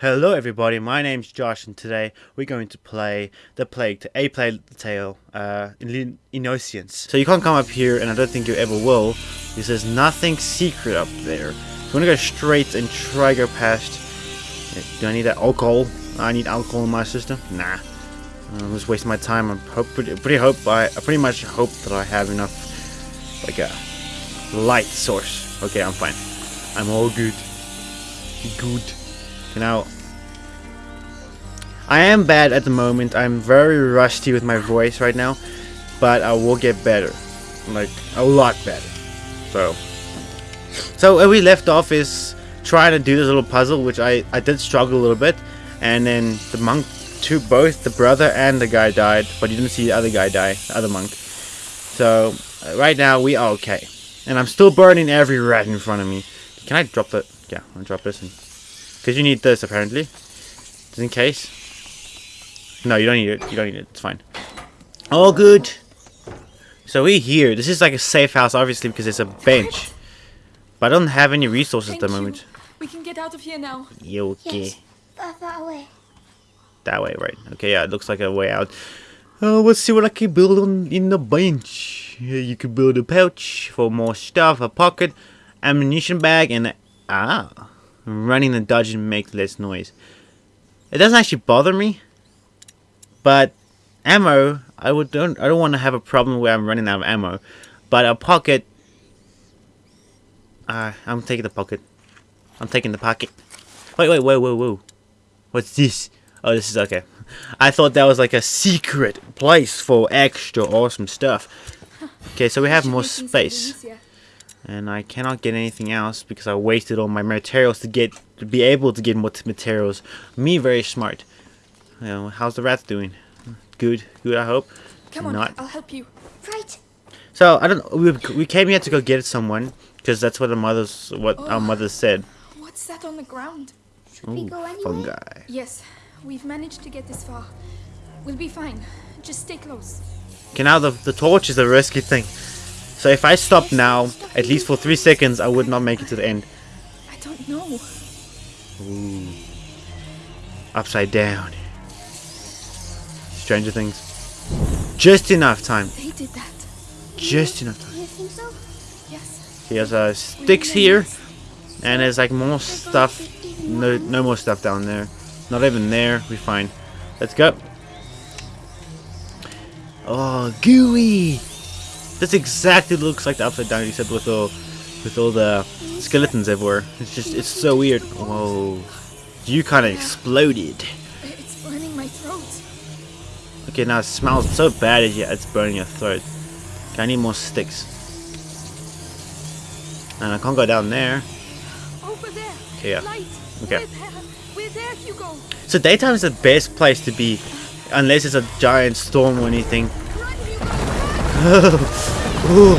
Hello everybody, my name's Josh and today we're going to play The Plague, to A Plague Tale, uh, in Innocence. So you can't come up here and I don't think you ever will, because there's nothing secret up there. You wanna go straight and try go past... Do I need that alcohol? I need alcohol in my system? Nah. I'm just wasting my time. I hope, pretty, pretty hope, I, I pretty much hope that I have enough, like a light source. Okay, I'm fine. I'm all good. Good. Now, I am bad at the moment. I'm very rusty with my voice right now, but I will get better, like a lot better. So, so where we left off is trying to do this little puzzle, which I I did struggle a little bit, and then the monk, two both the brother and the guy died, but you didn't see the other guy die, the other monk. So uh, right now we are okay, and I'm still burning every rat in front of me. Can I drop that? Yeah, I'll drop this in. Because you need this, apparently. Just in case. No, you don't need it. You don't need it. It's fine. All good. So we're here. This is like a safe house, obviously, because it's a bench. But I don't have any resources Thank at the you. moment. We can get out of here now. You okay? Yes, that, that way. That way, right. Okay, yeah, it looks like a way out. Uh, let's see what I can build on in the bench. Here you can build a pouch for more stuff, a pocket, ammunition bag, and ah, running and dodging makes less noise. It doesn't actually bother me, but ammo, I would don't I don't want to have a problem where I'm running out of ammo, but a pocket. Uh, I'm taking the pocket. I'm taking the pocket. Wait, wait, whoa, whoa, whoa. What's this? Oh, this is okay. I thought that was like a secret place for extra awesome stuff. Okay, so we have more make space. And I cannot get anything else because I wasted all my materials to get to be able to get more materials. Me very smart. You know, how's the rat doing? Good, good I hope. Come on, Not. I'll help you. Right. So I don't. We, we came here to go get someone because that's what our mothers what our Oh. mothers said. What's that on the ground? Should we go anyway? fungi. Yes, we've managed to get this far. We'll be fine. Just stay close. Okay, now the the torch is a risky thing. So if I stop now, at least for three seconds, I would not make it to the end. I don't know. Upside down. Stranger Things. Just enough time. They did that. Just enough time. You think so? Yes. He has uh, sticks here, and there's like more stuff. No, no more stuff down there. Not even there. We fine. Let's go. Oh, gooey! This exactly looks like the upside down, except with all, with all the skeletons everywhere. It's just, it's so weird. Whoa! You kind of exploded. It's burning my throat. Okay, now it smells so bad. It's, yeah, it's burning your throat. Okay, I need more sticks. And I can't go down there. Over there. Okay, yeah. Light. Okay. We're there, Hugo. So daytime is the best place to be, unless it's a giant storm or anything. Run, Ooh.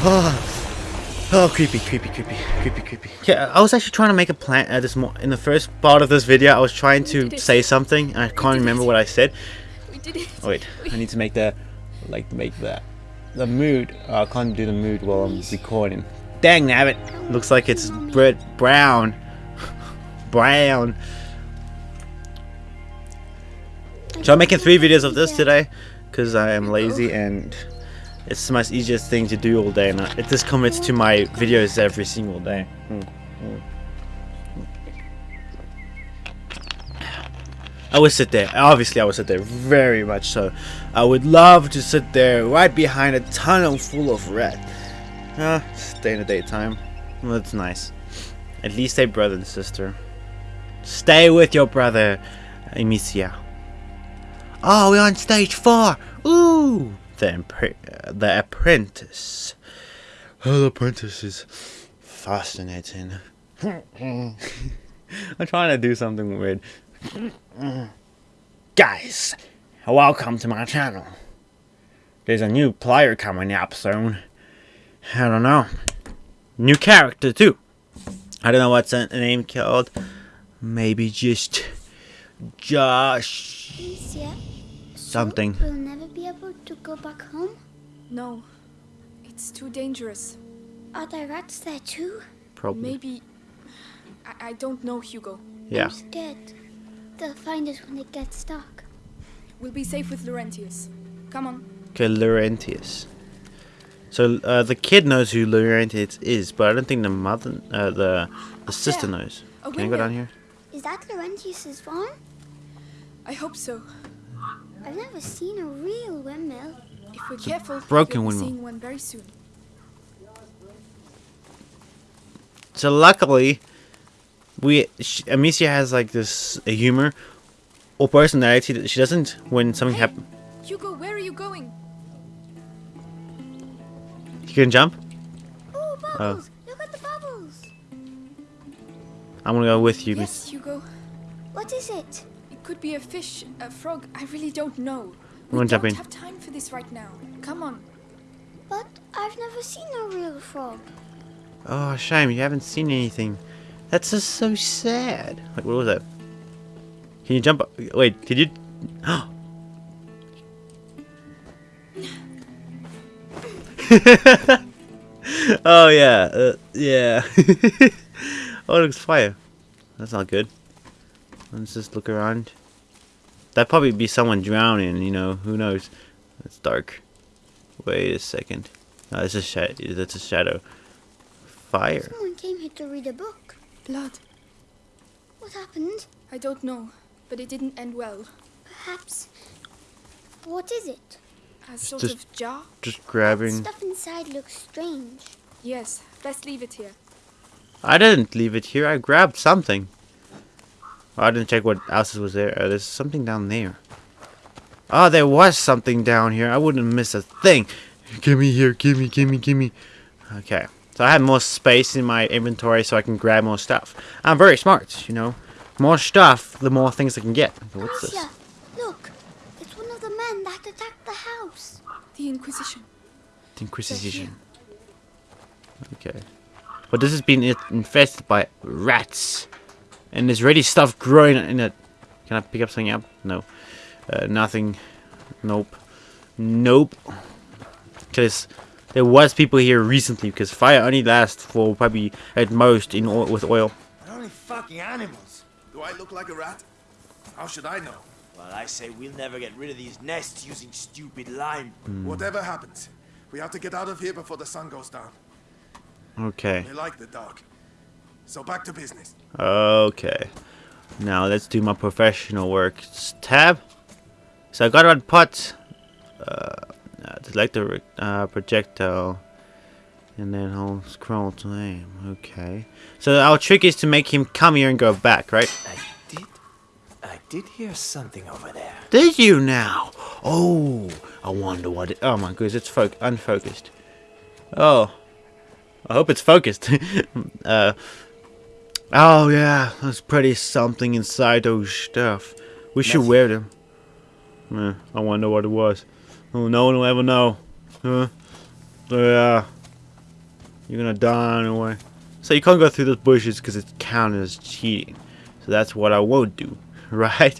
Oh. oh, creepy, creepy, creepy, creepy, creepy. Yeah, I was actually trying to make a plan at this mo in the first part of this video. I was trying to say something, and I can't remember it. what I said. We did it. Oh, wait, I need to make the, like, make the, the mood. Oh, I can't do the mood while I'm recording. Dang nabbit. Looks like it's Brett Brown. Brown. So I'm making three videos of this today because I am lazy and it's the most easiest thing to do all day and I- it just commits to my videos every single day. Hmm, hmm. I would sit there. Obviously, I would sit there very much so. I would love to sit there right behind a tunnel full of red. Ah, stay in the daytime. Well, that's nice. At least stay brother and sister. Stay with your brother, Amicia. Oh, we're on stage four. Ooh, the impre- the apprentice. Oh, the apprentice is fascinating. I'm trying to do something weird. Guys, welcome to my channel. There's a new player coming up soon. I don't know. New character too. I don't know what's the name called. Maybe just Josh Alicia, something. we'll never be able to go back home? No. It's too dangerous. Are there rats there too? Probably. Maybe. I, I don't know, Hugo. Yeah. I'm scared. They'll find us when it gets dark. We'll be safe with Laurentius. Come on. Okay, Laurentius. So uh, the kid knows who Laurentius is, but I don't think the mother, uh, the the sister There. knows. A Can I go down here? Is that Laurentius's farm? I hope so. I've never seen a real windmill. If we're careful, broken we'll be windmill. seeing one very soon. So luckily, we sh Amicia has like this uh, humor or personality that she doesn't when something Hey. happens. Hugo, where are you going? You can jump. Oh, bubbles! Look at the bubbles! I'm gonna go with you. Yes, Hugo. What is it? It could be a fish, a frog. I really don't know. I'm We gonna don't jump in. have time for this right now. Come on. But I've never seen a real frog. Oh, shame you haven't seen anything. That's just so sad. Like, what was that? Can you jump? up- Wait, did you? oh yeah, uh, yeah. oh, it looks fire. That's not good. Let's just look around. That'd probably be someone drowning. You know, who knows? It's dark. Wait a second. No, it's a shadow. That's a shadow. Fire. Someone came here to read a book. Blood. What happened? I don't know, but it didn't end well. Perhaps. What is it? A sort just- of jar? Just grabbing. Stuff inside looks strange. Yes, best leave it here. I didn't leave it here. I grabbed something. Oh, I didn't check what else was there. Uh, there's something down there. Oh, there was something down here. I wouldn't miss a thing. Give me here. Give me, give me, give me. Okay. So I have more space in my inventory so I can grab more stuff. I'm very smart, you know. More stuff, the more things I can get. Okay, What's this? Amicia, look. It's one of the men that attacked the house. The Inquisition. The Inquisition. Okay. But this has been infested by rats. And there's already stuff growing in it. Can I pick up something up? No. Uh, nothing. Nope. Nope. Because there was people here recently. Because fire only lasts for probably at most in oil, with oil. They're only fucking animals. Do I look like a rat? How should I know? Well, I say we'll never get rid of these nests using stupid lime. Whatever happens, we have to get out of here before the sun goes down. Okay. They like the dark. So back to business. Okay. Now let's do my professional work. S- Tab. So I got a pot. Uh, uh, select the uh, projectile. And then I'll scroll to aim. Okay. So our trick is to make him come here and go back, right? I did. I did hear something over there. Did you now? Oh, I wonder what it. Oh my goodness, it's fo- unfocused. Oh, I hope it's focused. uh, oh yeah, there's pretty something inside those stuff. We should Nothing. wear them. Eh, I wonder what it was. Oh, no one will ever know. Huh? So yeah, you're gonna die anyway. So you can't go through those bushes because it's counted as cheating. So that's what I won't do, right?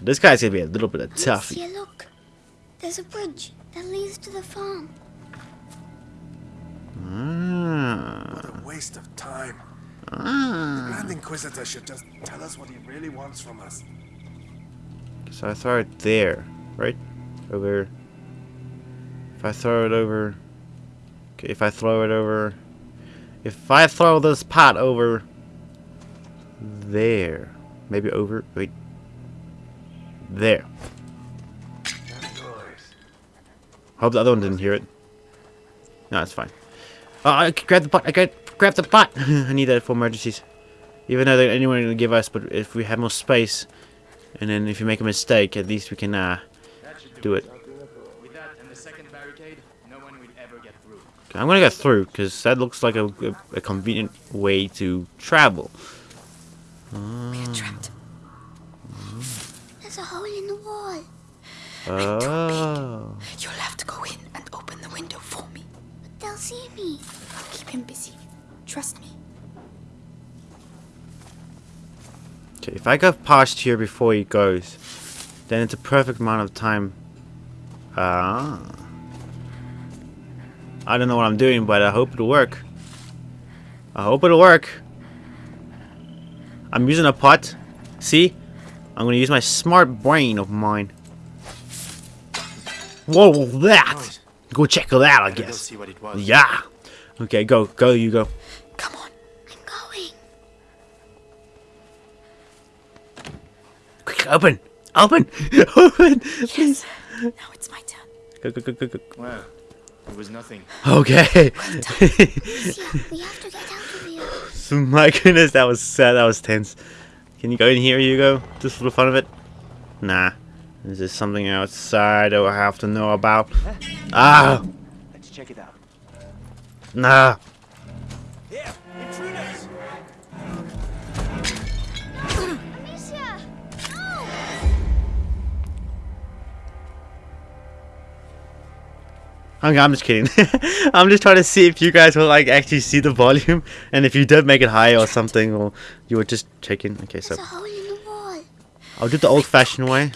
This guy's gonna be a little bit of tough. Amicia, look. There's a bridge that leads to the farm. Ah, What a waste of time. ah. Grand Inquisitor should just tell us what he really wants from us. So I throw it there, right? Over. If I throw it over. Okay, if I throw it over. If I throw this pot over. There. Maybe over. Wait. There. Hope the other one didn't hear it. No, it's fine. Oh, I grab the pot. I got grab the pot. I need that for emergencies. Even though they're anyone will give us, but if we have more space, and then if you make a mistake, at least we can uh, do it. With that and the second barricade, no one will ever get through. I'm gonna go through because that looks like a, a, a convenient way to travel. We're trapped. There's a hole in the wall. Oh. You'll have to go in and open the window for me. But they'll see me. I'll Keep him busy. Trust me. Okay, if I go past here before he goes, then it's a perfect amount of time. Ah. I don't know what I'm doing, but I hope it'll work. I hope it'll work. I'm using a pot. See? I'm gonna use my smart brain of mine. What was that? Go check it out, I guess. see what it was. Yeah. Okay, go, go, you go. Quick, open, open, open. Yes. Now it's my turn. Go, go, go, go, go. Well, it was nothing. Okay. Amicia, we have to get out of here. My goodness, that was sad. That was tense. Can you go in here, Hugo? Just for the fun of it? Nah. Is there something outside that I have to know about? Ah! Let's check it out. Nah. I'm, I'm just kidding. I'm just trying to see if you guys will like actually see the volume and if you did make it higher or something or you were just checking. Okay, so There's a hole in the wall. I'll do the old fashioned way.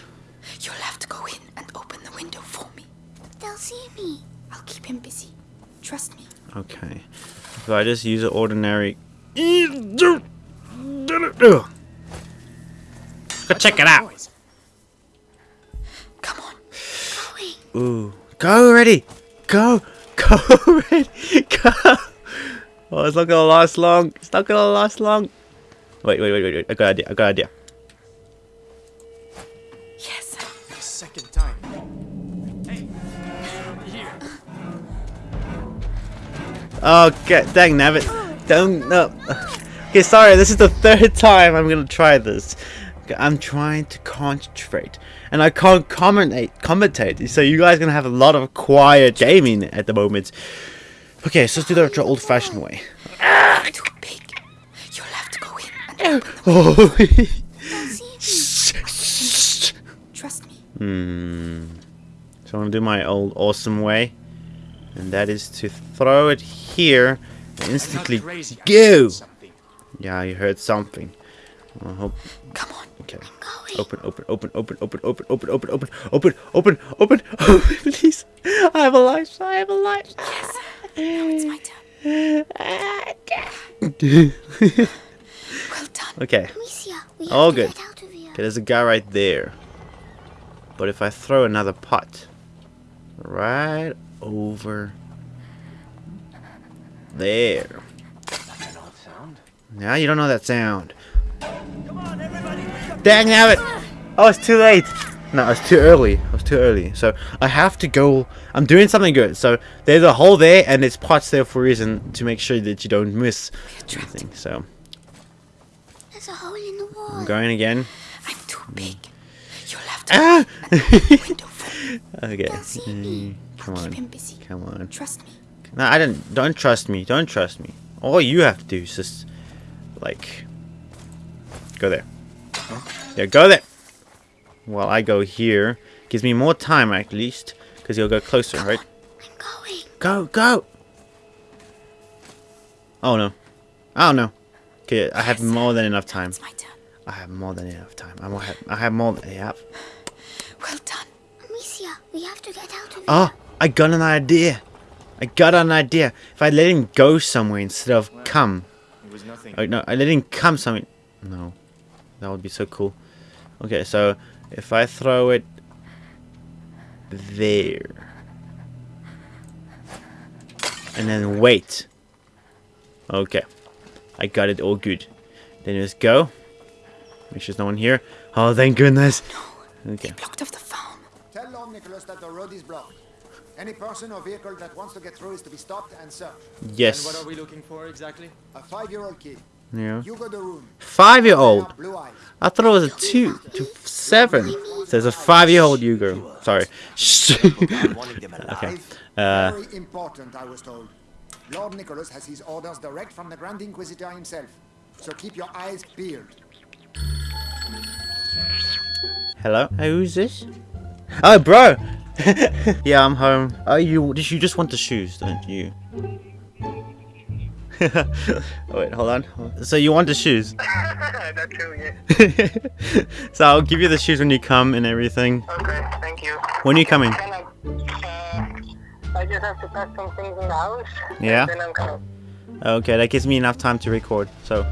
You'll have to go in and open the window for me. They'll see me. I'll keep him busy. Trust me. Okay. If I just use an ordinary. Go check it out. Come on. Ooh. Go already. Go. Go already. Go. Oh, it's not gonna last long. It's not gonna last long. Wait, wait, wait, wait, wait. I got an idea. I got an idea. Yes. The second time. Hey. Here. Oh, okay, dang nabbit. Don't no. Okay, sorry. This is the third time I'm gonna try this. Okay, I'm trying to concentrate, and I can't commentate. Commentate. So you guys gonna have a lot of quiet gaming at the moment. Okay, so let's do the old-fashioned way. Too big. You'll have to go in and open the Oh. They'll see me. Trust me. Hmm. So I'm gonna do my old awesome way, and that is to throw it here and instantly crazy. Go. Yeah, you heard something. I hope. Come on. Okay. Going. Open, open, open, open, open, open, open, open, open, open, open, open, open, please. I have a life. I have a life. Yes. Now it's my turn. Well done. Okay. Amicia, we All good. get out of here. Okay, there's a guy right there. But if I throw another pot right over there. An odd sound. Now you don't know that sound. Dang it! Oh, it's too late. No, it's too early. It was too early. So I have to go. I'm doing something good. So there's a hole there, and it's pots there for a reason to make sure that you don't miss anything. So There's a hole in the wall. I'm going again. I'm too big. You'll have to Ah! go in and open the window for me. okay. They'll see me. Mm, Come on. Come on. Trust me. No, I didn't. Don't trust me. Don't trust me. All you have to do is just, like, go there. Yeah, go there. While I go here, gives me more time at least, because you'll go closer, right? I'm going. Go, go. Oh no. Oh no. Okay, I have more than enough time. It's my turn. I have more than enough time. I have. I have more. Than, yeah. Well done. Amicia, we have to get out of here. Oh, I got an idea. I got an idea. If I let him go somewhere instead of come. It was nothing. Oh no, I let him come somewhere. No, that would be so cool. Okay, so if I throw it there, and then wait. Okay, I got it all good. Then just go. Make sure there's no one here. Oh, thank goodness. No, Okay. Blocked off the farm. Tell Lord Nicholas that the road is blocked. Any person or vehicle that wants to get through is to be stopped and searched. Yes. And what are we looking for exactly? A five-year-old kid. Yeah. Hugo de Rune. Five-year-old. Blue eyes. I thought it was a two to seven. There's a five-year-old. Sorry. Wanted them alive. Okay. Uh, Very important, I was told. Lord Nicholas has his orders direct from the Grand Inquisitor himself. So keep your eyes peeled. hello. Hey, who's this? Oh, bro. yeah, I'm home. Oh, you you just want the shoes, don't you? oh, wait, hold on. So you want the shoes? That's true, yeah. so I'll give you the shoes when you come and everything. Okay, thank you. When are you coming? I, uh, I just have to pack some things in the house. Yeah? Then I'm coming. Okay, that gives me enough time to record. So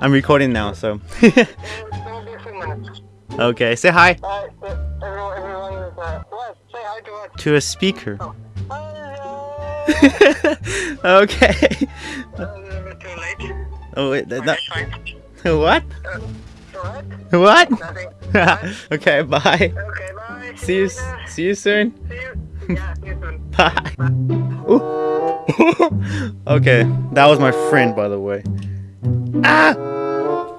I'm recording now. So There will be a few minutes. okay, say hi Uh, everyone, everyone is, uh, what? Say hi to to a speaker. Hello. okay. Uh, too late. Oh wait, that, fine. that, what? What? What? Okay, bye. Okay, bye. See you. later. See you soon. See you. Yeah, see you soon. Bye. Ooh. okay, that was my friend, by the way. Ah!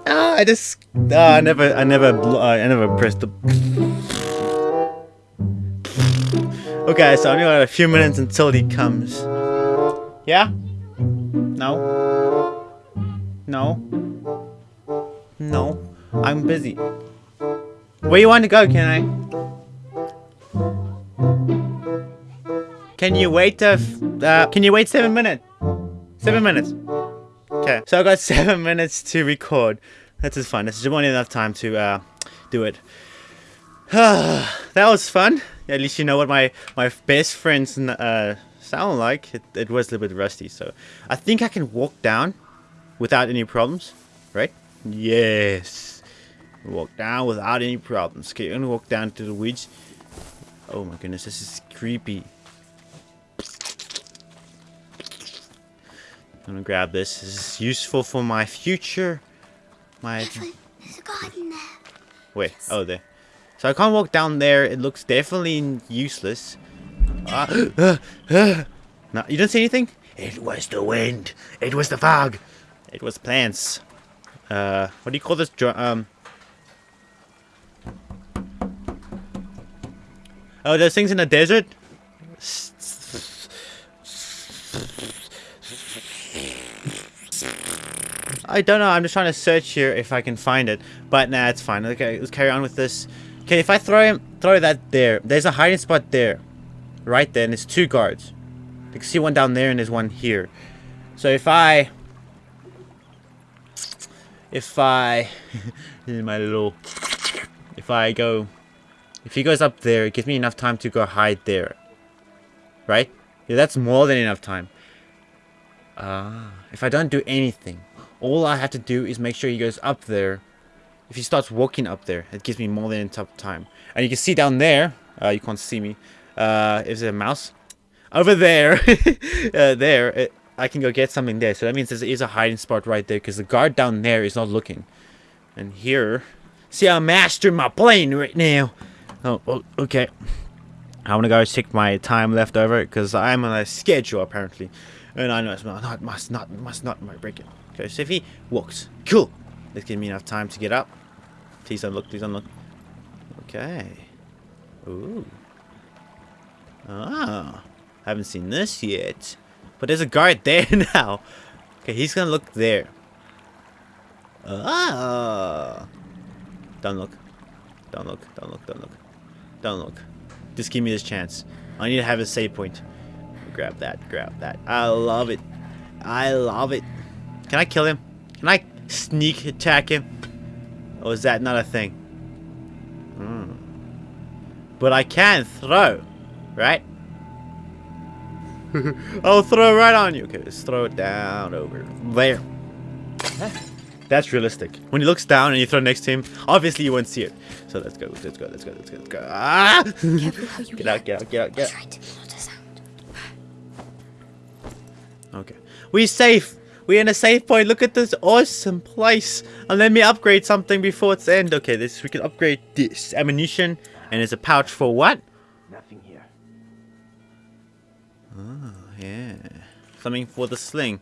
Ah! I just. Ah, I never. I never. Uh, I never pressed the. Okay, so I only got a few minutes until he comes. Yeah? No? No? No. I'm busy. Where you want to go, can I? Can you wait uh, uh can you wait seven minutes? Seven minutes. Okay. So I got seven minutes to record. That's just fun. This is more than enough time to uh do it. that was fun. At least you know what my my best friends uh sound like. It, it was a little bit rusty, so I think I can walk down without any problems, right? Yes. Walk down without any problems. Okay, I'm gonna walk down to the woods. Oh my goodness, this is creepy. I'm gonna grab this. This is useful for my future. My Evelyn, there's a garden there. wait. Oh, there. So I can't walk down there. It looks definitely useless. Ah, no, you didn't see anything. It was the wind. It was the fog. It was plants. Uh, what do you call this? Um. Oh, those things in the desert. I don't know. I'm just trying to search here if I can find it. But nah, it's fine. Okay, let's carry on with this. Okay, if I throw him, throw that there. There's a hiding spot there, right there, and there's two guards. You can see one down there and there's one here. So if I, if I, my little, if I go, if he goes up there, it gives me enough time to go hide there. Right? Yeah, that's more than enough time. Ah, if I don't do anything, all I have to do is make sure he goes up there. If he starts walking up there, it gives me more than enough time. And you can see down there, uh, you can't see me, uh, is there a mouse? Over there, uh, there, it, I can go get something there. So that means there is a hiding spot right there because the guard down there is not looking. And here, see, I'm mastering my plane right now. Oh, oh okay. I want to go check my time left over because I'm on a schedule apparently. And I know it's not, not must not must not my break it. Okay, so if he walks, cool. This gives me enough time to get up. Please don't look, please don't look. Okay. Ooh. Ah. Haven't seen this yet. But there's a guard there now. Okay, he's gonna look there. Ah. Don't look. Don't look, don't look, don't look. Don't look. Just give me this chance. I need to have a save point. Grab that, grab that. I love it. I love it. Can I kill him? Can I sneak attack him? Or is that not a thing? Hmm. But I can throw, right? I'll throw right on you. Okay, let's throw it down over there. That's realistic. When he looks down and you throw next to him, obviously you won't see it. So let's go, let's go, let's go, let's go, let's go. Ah! Careful how you Get out, get out, get out, get out. right, not a sound. Okay. We're safe. We're in a safe point. Look at this awesome place. And let me upgrade something before it's end. Okay, this we can upgrade this ammunition. And there's a pouch for what? Nothing here. Oh, yeah. Something for the sling.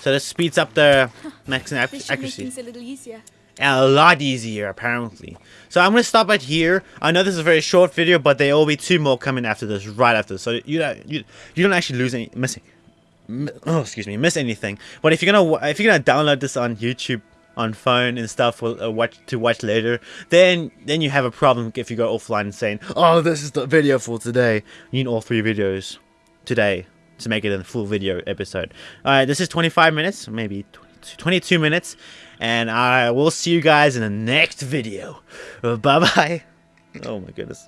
So this speeds up the maximum ac- This make accuracy. things a little easier. a lot easier apparently so i'm gonna stop right here i know this is a very short video but there will be two more coming after this right after this. so you don't you, you don't actually lose any missing mi- oh excuse me miss anything but if you're gonna if you're gonna download this on youtube on phone and stuff watch to watch later then then you have a problem if you go offline and saying oh this is the video for today you need all three videos today to make it a full video episode all right this is 25 minutes maybe 22 22 minutes and I will see you guys in the next video. Bye bye. Oh my goodness.